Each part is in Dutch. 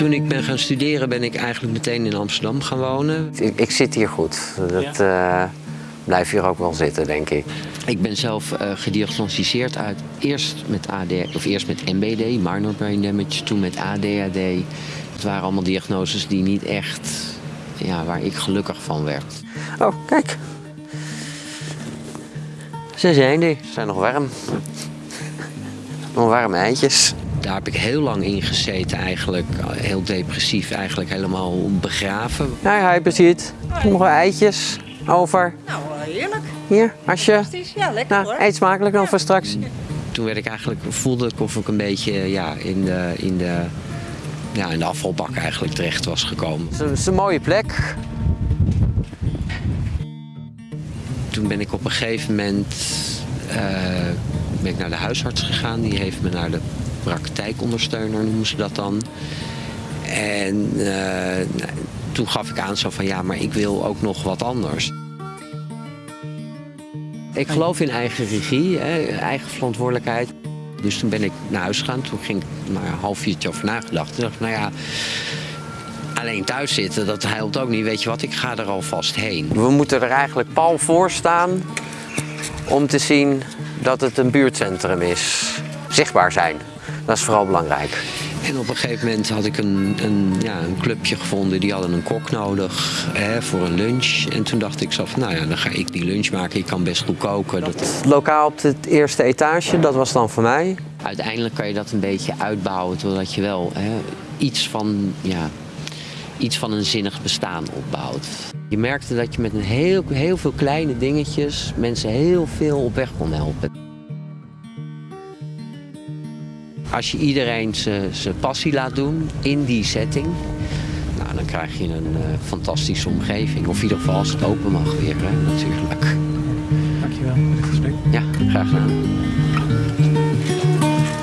Toen ik ben gaan studeren ben ik eigenlijk meteen in Amsterdam gaan wonen. Ik, ik zit hier goed. Dat eh, blijf hier ook wel zitten, denk ik. Ik ben zelf eh, gediagnosticeerd uit eerst met AD, of eerst met MBD, minor brain damage, toen met ADHD. Het waren allemaal diagnoses die niet echt, ja, waar ik gelukkig van werd. Oh, kijk. Ze zijn er. Ze zijn nog warm. Nog warme eitjes. Daar heb ik heel lang in gezeten eigenlijk, heel depressief, eigenlijk helemaal begraven. Nou ja, je ziet. Nog eitjes over. Nou, eh, heerlijk. Hier. Fantastisch. Ja, lekker Nou, hoor. eet smakelijk dan voor straks. Toen werd ik eigenlijk, voelde ik of ik een beetje ja, in, de, in, de, ja, in de afvalbak eigenlijk terecht was gekomen. Het is een mooie plek. Toen ben ik op een gegeven moment eh, ben ik naar de huisarts gegaan. Die heeft me naar de praktijkondersteuner, noemen ze dat dan. En eh, nou, toen gaf ik aan zo van ja, maar ik wil ook nog wat anders. Ik geloof in eigen regie, hè, eigen verantwoordelijkheid. Dus toen ben ik naar huis gegaan. Toen ging ik maar een half uurtje over nagedacht. Toen dacht ik, nou ja, alleen thuis zitten, dat helpt ook niet. Weet je wat, ik ga er alvast heen. We moeten er eigenlijk pal voor staan om te zien dat het een buurtcentrum is. Zichtbaar zijn. Dat is vooral belangrijk. En op een gegeven moment had ik een, een, ja, een clubje gevonden. Die hadden een kok nodig hè, voor een lunch. En toen dacht ik zo van, nou ja, dan ga ik die lunch maken. Ik kan best goed koken. Dat, Het lokaal op het eerste etage, dat was dan voor mij. uiteindelijk kan je dat een beetje uitbouwen. Totdat je wel hè, iets, van, ja, iets van een zinnig bestaan opbouwt. Je merkte dat je met een heel, heel veel kleine dingetjes mensen heel veel op weg kon helpen. Als je iedereen zijn passie laat doen in die setting, nou, dan krijg je een eh, fantastische omgeving. Of in ieder geval als het open mag weer, hè, natuurlijk. Dankjewel voor dit gesprek. Ja, graag gedaan.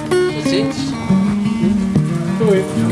Tot ziens. Doei.